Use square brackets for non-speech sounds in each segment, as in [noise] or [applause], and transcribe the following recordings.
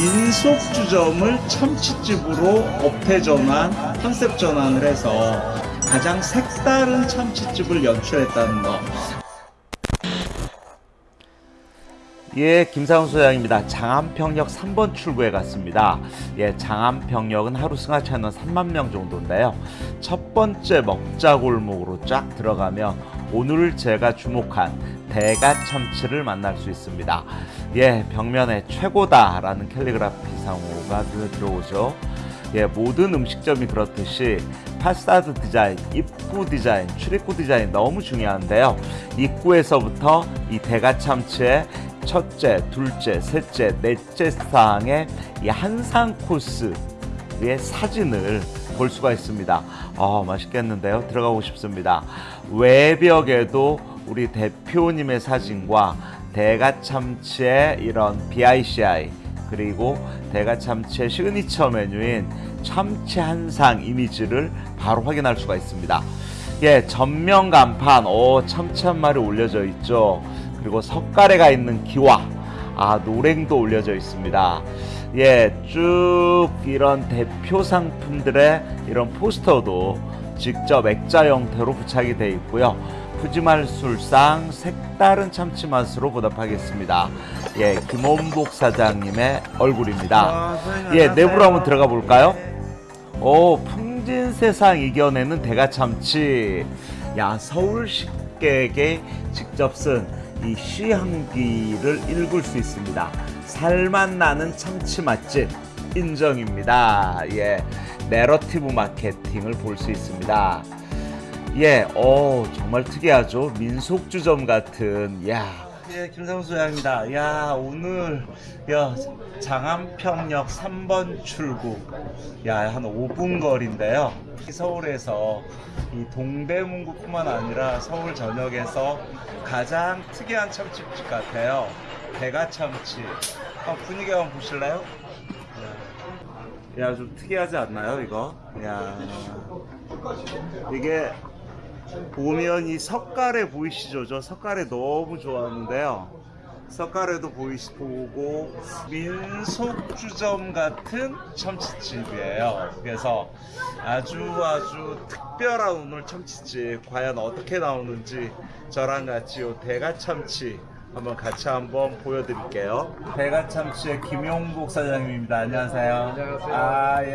민속주점을 참치집으로 업태 전환, 컨셉 전환을 해서 가장 색다른 참치집을 연출했다는 거. 예, 김상훈 소장입니다. 장안평역 3번 출구에 갔습니다. 예, 장안평역은 하루 승하차는 3만 명 정도인데요. 첫 번째 먹자골목으로 쫙 들어가면 오늘 제가 주목한 대가참치를 만날 수 있습니다. 예, 벽면에 최고다 라는 캘리그라피 상호가 눈에 들어오죠. 예, 모든 음식점이 그렇듯이 파사드 디자인, 입구 디자인, 출입구 디자인 너무 중요한데요. 입구에서부터 이 대가참치의 첫째, 둘째, 셋째, 넷째 이 한상 코스의 사진을 볼 수가 있습니다. 아, 맛있겠는데요. 들어가고 싶습니다. 외벽에도 우리 대표님의 사진과 대가참치의 이런 BI, CI 그리고 대가참치의 시그니처 메뉴인 참치 한상 이미지를 바로 확인할 수가 있습니다. 예, 전면 간판, 오, 참치 한 마리 올려져 있죠. 그리고 서까래가 있는 기와, 아, 노랭도 올려져 있습니다. 예, 쭉 이런 대표 상품들의 이런 포스터도 직접 액자 형태로 부착이 되어 있고요. 푸짐할 술상 색다른 참치 맛으로 보답하겠습니다. 예, 김원복 사장님의 얼굴입니다. 예, 내부로 한번 들어가 볼까요? 오, 풍진 세상 이겨내는 대가참치. 야, 서울 식객에 직접 쓴 이 시향기를 읽을 수 있습니다. 살맛 나는 참치 맛집 인정입니다. 예, 내러티브 마케팅을 볼 수 있습니다. 예, 어 정말 특이하죠. 민속주점 같은, 야. 예, 김상수 소장입니다. 야, 오늘, 야, 장안평역 3번 출구. 야, 한 5분 거리인데요. 서울에서 이 동대문구뿐만 아니라 서울 전역에서 가장 특이한 참치집 같아요. 대가참치. 한번 분위기 한번 보실래요? 야, 좀 특이하지 않나요, 이거? 야. 이게 보면 이 석가래 보이시죠? 저 석가래 너무 좋아하는데요. 석가래도 보이시 보고 민속주점 같은 참치집이에요. 그래서 아주 아주 특별한 오늘 참치집 과연 어떻게 나오는지 저랑 같이 요 대가참치 한번 같이 한번 보여드릴게요. 대가참치의 김용복 사장님입니다. 안녕하세요. 안녕하세요. 아, 예,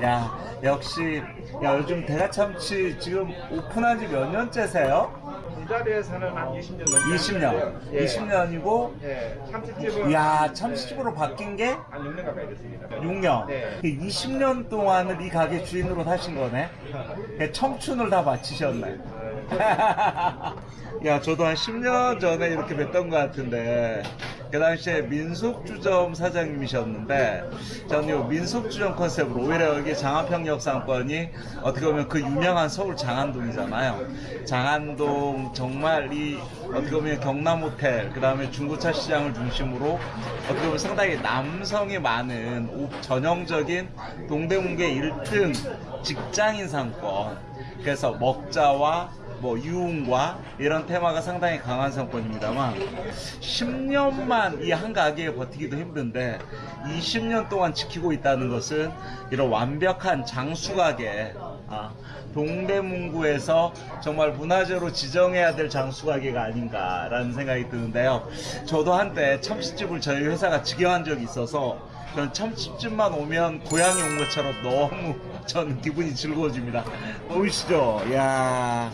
예. 야, 역시, 야, 요즘 대가참치 지금 오픈한 지 몇 년째세요? 이 자리에서는 한 20년 넘게 20년. 했는데요. 예. 20년이고, 예, 참치집은 야, 참치집으로 바뀐 게 한 6년 가까이 됐습니다. 6년. 네. 20년 동안을 이 가게 주인으로 사신 거네? [laughs] 청춘을 다 바치셨네. [laughs] 야, 저도 한 10년 전에 이렇게 뵀던 것 같은데, 그 당시에 민속주점 사장님이셨는데, 저는 이 민속주점 컨셉으로, 오히려 여기 장안평 역 상권이 어떻게 보면 그 유명한 서울 장안동이잖아요. 장안동 정말 이 어떻게 보면 경남호텔, 그 다음에 중고차 시장을 중심으로 어떻게 보면 상당히 남성이 많은 오- 전형적인 동대문계 1등 직장인 상권. 그래서 먹자와 뭐 유흥과 이런 테마가 상당히 강한 상권입니다만 10년만 이 한 가게에 버티기도 힘든데 20년 동안 지키고 있다는 것은 이런 완벽한 장수 가게 아, 동대문구에서 정말 문화재로 지정해야 될 장수 가게가 아닌가라는 생각이 드는데요. 저도 한때 참치집을 저희 회사가 직영한 적이 있어서 전 참치집만 오면 고향에 온 것처럼 너무 [laughs] 저는 기분이 즐거워집니다. 보이시죠? 야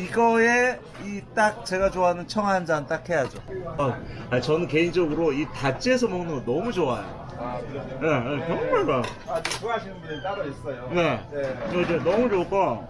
이거에 이 딱 제가 좋아하는 청한잔 딱 해야죠. 어, 아니, 저는 개인적으로 이 다찌에서 먹는 거 너무 좋아요. 아, 그러죠. 네, 네, 정말 좋아요. 아주 좋아하시는 분들이 따로 있어요. 네. 네. 이거 이제 너무 좋고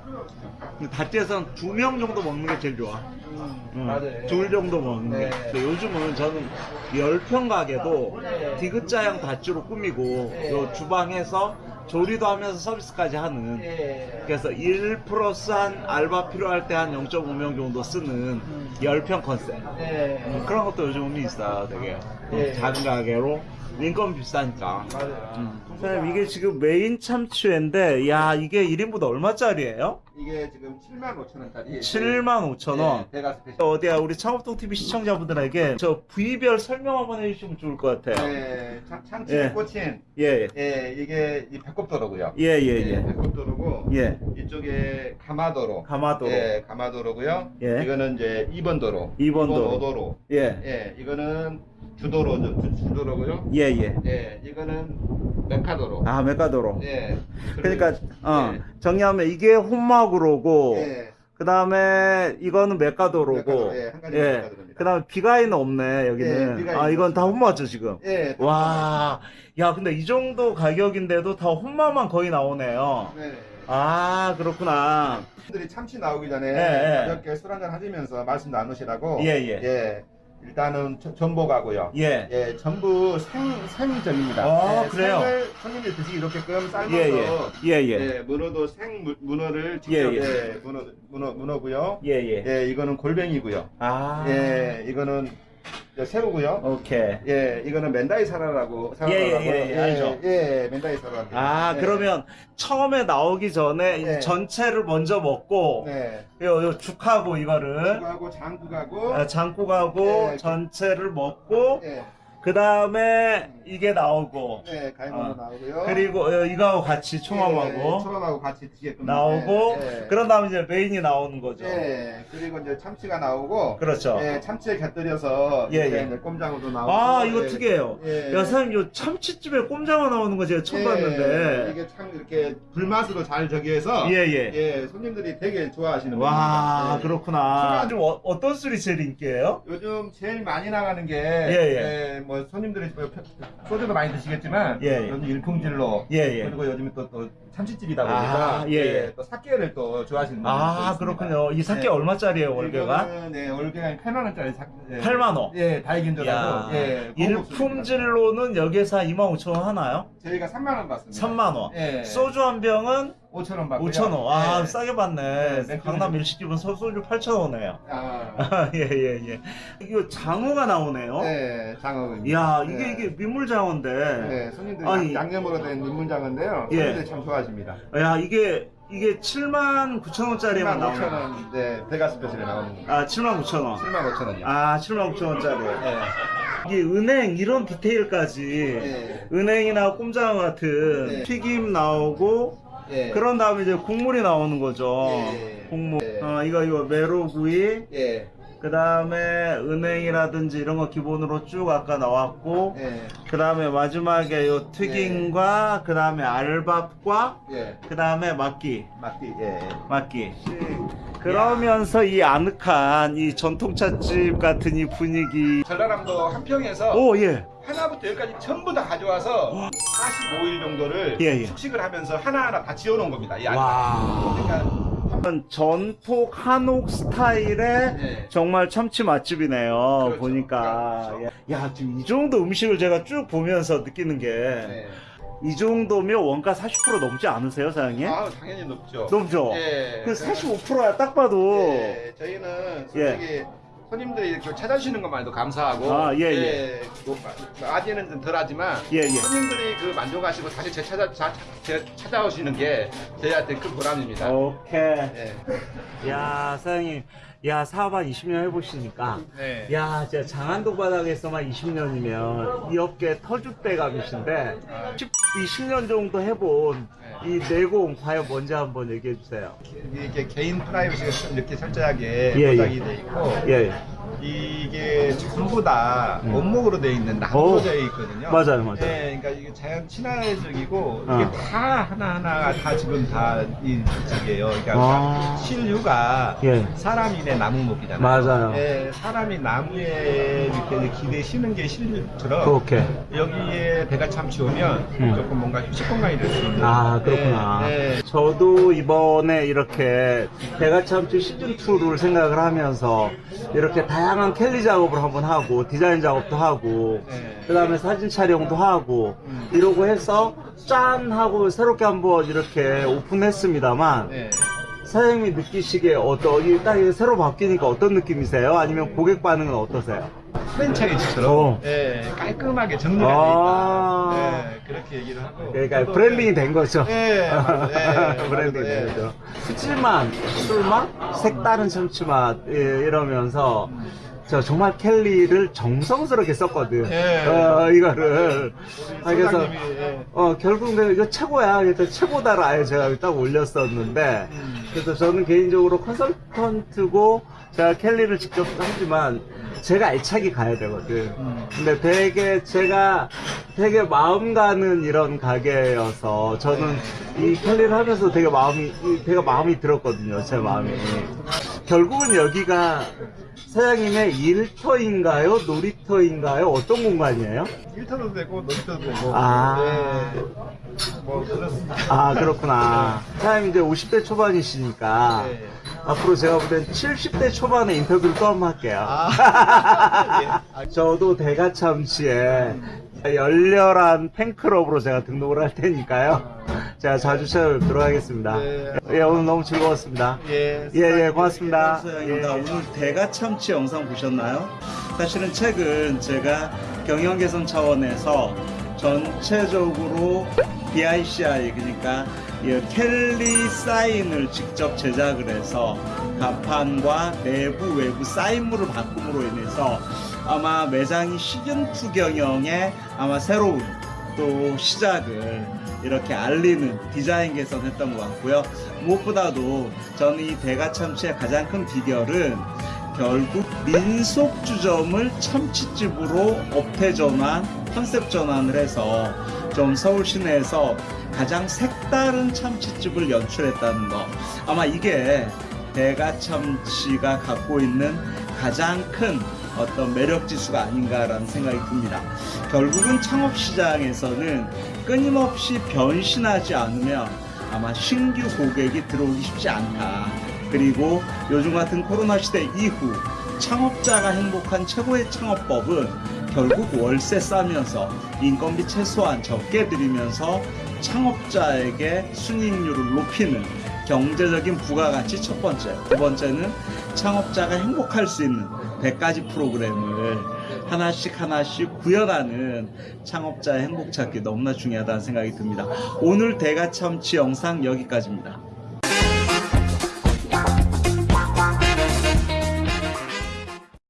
다찌에서는 두 명 정도 먹는 게 제일 좋아. 음, 응, 맞아요. 둘 정도 먹는 게. 네. 요즘은 저는 열평 가게도 디귿자형 다찌로 꾸미고 네. 요 주방에서 조리도 하면서 서비스까지 하는 예. 그래서 1 플러스 한 알바 필요할 때 한 0.5명 정도 쓰는 열평 컨셉 예. 음, 그런 것도 요즘 의미 있어요 되게 예. 작은 가게로 인건비 비싸니까. 맞아요. 음. 사장님 이게 지금 메인 참치회인데 야 이게 1인분 얼마짜리예요? 이게 지금 7만 5천 원짜리. 7만 5천 원. 네, special. 어디야 우리 창업동 TV 시청자분들에게 저 부위별 설명 한번 해주시면 좋을 것 같아요. 네, 참, 참치 예. 꽂힌. 예, 예, 이게 이 배꼽도로고요. 예, 예, 예. 배꼽도로고. 예. 이쪽에 가마도로. 가마도로. 예, 가마도로고요. 예. 이거는 이제 2번 도로. 2번 도로. 5도로. 예, 예, 이거는 주도로, 주, 주도로고요. 예, 예. 예, 이거는 메카도로. 아 메가도로. 예. 그러니까 어, 예. 정리하면 이게 혼마구로고 예. 그 다음에 이거는 메가도로고 메카도로, 예, 예. 메카도로입니다. 그 다음에 비가이는 없네 여기는. 예, 비가인 아 이건 다 혼마죠 지금. 예. 와, 야 근데 이 정도 가격인데도 다 혼마만 거의 나오네요. 네. 아 그렇구나. 분들이 참치 나오기 전에 예, 예. 가볍게 술 한잔 하시면서 말씀 나누시라고. 예, 예. 일단은 저- 전복하고요. 예. 예, 전부 생, 생전입니다. 아, 예, 그래요? 생을 손님들이 드시기 이렇게끔 삶아서. 예, 예. 예, 예. 예, 문어도 생 무- 문어를 직접 예, 예. 예, 문어 문어 문어고요. 예, 예. 예, 이거는 골뱅이고요. 아. 예, 이거는 새우고요. 오케이. 예, 이거는 맨다이 사라라고 예, 예, 사라라고요. 예, 예, 알죠. 예, 맨다이 사라. 아, 예. 그러면 처음에 나오기 전에 이 네. 전체를 먼저 먹고 네. 요, 요 죽하고 이거를 하고 장국하고 아, 장국하고 네. 전체를 먹고 예, 그 다음에 이게 나오고 네, 가위바위보 어. 나오고요. 그리고 어, 이거하고 같이 예, 초밥하고 초밥하고 같이 드시게끔 나오고 예, 예. 그런 다음에 이제 메인이 나오는 거죠. 예, 그리고 이제 참치가 나오고 그렇죠. 예, 참치에 곁들여서 예, 예. 이제 꼼장어도 나오고 아 이거 예, 특이해요. 예. 야 사장님 요 참치집에 꼼장어 나오는 거 제가 처음 예, 봤는데. 이게 참 이렇게 불맛으로 잘 저기해서 예예. 예, 손님들이 되게 좋아하시는 와. 예. 그렇구나. 좀 어, 어떤 술이 제일 인기예요? 요즘 제일 많이 나가는 게, 예, 예, 뭐, 손님들이 뭐 펴- 소주도 많이 드시겠지만, 예, 예. 요즘 일품질로, 예, 예. 그리고 요즘에 또, 또 참치집이다 아, 보니까, 예, 예. 또 사케를 또 좋아하시는 분들이 또 아. 그렇군요. 이 사케 예. 얼마짜리예요 월계가? 네, 월계가 8만 원짜리 사, 예. 8만 원. 예, 야, 다이긴조라고, 예. 일품질로는 여기서 한 2만 5천 원 하나요? 저희가 3만 원 받습니다. 3만 원. 예. 소주 한 병은 5천원 받고요. 5천 원. 아 예. 싸게 받네. 네, 강남 일식집은 소- 소주 8천 원이에요. 아, 예 예 [laughs] 예. 이거 장어가 나오네요. 네, 장어입니다. 이야 이게 네. 이게 민물장어인데. 네, 손님들이 아니. 양념으로 된 민물장어인데요. 예. 손님들이 참 좋아하십니다. 야 이게 이게 7만 9천 원짜리만 7만 나오네. 5천 원, 네, 베가 스페셜에 나오는 거. 아 7만 9천 원. 7만 5천 원이요. 아 7만 9천 원짜리. 예. 이게 은행 이런 디테일까지 예. 은행이나 꼼장어 같은 네. 튀김 나오고 예. 그런 다음에 이제 국물이 나오는 거죠. 예. 국물. 예. 어 이거 이거 메로구이. 예. 그 다음에 은행이라든지 이런 거 기본으로 쭉 아까 나왔고 예. 그 다음에 마지막에 요 튀김과 그 다음에 알밥과 예. 그 다음에 막기 막디, 예. 막기 그러면서 이 아늑한 이 전통찻집 같은 이 분위기 전라남도 한평에서 오 예 하나부터 열까지 전부 다 가져와서 45일 정도를 예, 예. 숙식을 하면서 하나하나 다 지어놓은 겁니다. 이. 와 그러니까 전폭 한옥 스타일의 예. 정말 참치 맛집이네요 그렇죠. 보니까 그렇죠. 예. 야 지금 이 정도 음식을 제가 쭉 보면서 느끼는 게 네. 이 정도면 원가 40% 넘지 않으세요, 사장님? 아, 당연히 높죠. 넘죠? 예. 그 45%야, 딱 봐도. 예, 저희는 솔직히 손님들이 이렇게 찾아주시는 것만 해도 감사하고 아, 예, 예. 뭐, 아직은 좀 덜하지만 예, 예. 손님들이 그 만족하시고 다시 재 찾아, 자, 재, 찾아오시는 게 저희한테 큰 보람입니다. 오케이. 예. 야, 사장님. 야, 사업 한 20년 해보시니까. 네. 야, 진짜 장안동 바닥에서만 20년이면 이 업계 터줏대감이신데, 10, 20년 정도 해본 이 내공 과연 뭔지 한번 얘기해 주세요. 이게 개인 프라이버시가 좀 이렇게 철저하게 예, 보장이 예. 돼 있고 예. 이게 전부 다 음. 원목으로 돼 있는 나무져 있거든요. 맞아요, 맞아요. 예, 그러니까 이게 자연 친화적이고 어. 이게 다 하나 하나가 다 지금 다이 집이에요. 그러니까 아. 신류가 예. 사람이네 나무목이잖아요. 맞아요. 예, 사람이 나무에 이렇게 기대 쉬는 게 신류처럼 오케이. 여기에 배가 참치 오면 음. 조금 뭔가 휴식 공간이 될 수 있는. 아 그렇구나. 예, 예. 저도 이번에 이렇게 배가참치 시즌 2를 생각을 하면서 이렇게 다양한 캘리 작업을 한번 하고 디자인 작업도 하고 네. 그 다음에 사진 촬영도 하고 음. 이러고 해서 짠 하고 새롭게 한번 이렇게 오픈했습니다만 네. 사장님이 느끼시기에 어떤 이딱 새로 바뀌니까 어떤 느낌이세요? 아니면 고객 반응은 어떠세요? 프랜차이즈처럼 어. 예, 깔끔하게 정리가 돼 아. 있다. 예, 그렇게 얘기를 하고. 그러니까 branding이 된 거죠. 예. 예, branding이. [laughs] 된 거죠. 푸짐한 술맛, 색다른 참치맛 예, 이러면서 저 정말 캘리를 정성스럽게 썼거든. 예. 어, 이거를. 아, 그래서 예. 어, 결국 내가 이거 최고야. 그래서 최고다를 아예 제가 딱 올렸었는데, 음. 그래서 저는 개인적으로 컨설턴트고, 제가 켈리를 직접 하지만, 제가 애착이 가야 되거든. 음. 근데 되게 제가 되게 마음 가는 이런 가게여서, 저는 이 켈리를 하면서 되게 마음이, 이- 되게 마음이 들었거든요. 제 마음이. 결국은 여기가 사장님의 일터인가요? 놀이터인가요? 어떤 공간이에요? 일터도 되고 놀이터도 되고. 아. 예. 뭐 그렇습니다. 아 그렇구나. 사장님 이제 50대 초반이시니까 네. 앞으로 제가 볼땐 70대 초반에 인터뷰를 또 한번 할게요. 아. [laughs] 예. 저도 대가참치에 열렬한 팬클럽으로 제가 등록을 할 테니까요. 제가 자주 찾아뵙도록 하겠습니다. 네. 예, 오늘 너무 즐거웠습니다. 예. 예, 예, 고맙습니다. 예. 오늘 대가참치 영상 보셨나요? 사실은 최근 제가 경영 개선 차원에서 전체적으로 BICI 그러니까 이 켈리 사인을 직접 제작을 해서 간판과 내부 외부 사인물을 바꿈으로 인해서 아마 매장이 시즌2 경영의 아마 새로운 또 시작을 이렇게 알리는 디자인 개선했던 것 같고요. 무엇보다도 저는 이 대가 참치의 가장 큰 비결은 결국 민속 주점을 참치집으로 업태 전환, 컨셉 전환을 해서 좀 서울 시내에서 가장 색다른 참치집을 연출했다는 거. 아마 이게 대가참치가 갖고 있는 가장 큰 어떤 매력 지수가 아닌가라는 생각이 듭니다. 결국은 창업시장에서는 끊임없이 변신하지 않으면 아마 신규 고객이 들어오기 쉽지 않다. 그리고 요즘 같은 코로나 시대 이후 창업자가 행복한 최고의 창업법은 결국 월세 싸면서 인건비 최소한 적게 들이면서 창업자에게 순이익률을 높이는 경제적인 부가가치 첫 번째. 두 번째는 창업자가 행복할 수 있는 100가지 프로그램을 하나씩 하나씩 구현하는 창업자의 행복 찾기 너무나 중요하다는 생각이 듭니다. 오늘 대가참치 영상 여기까지입니다.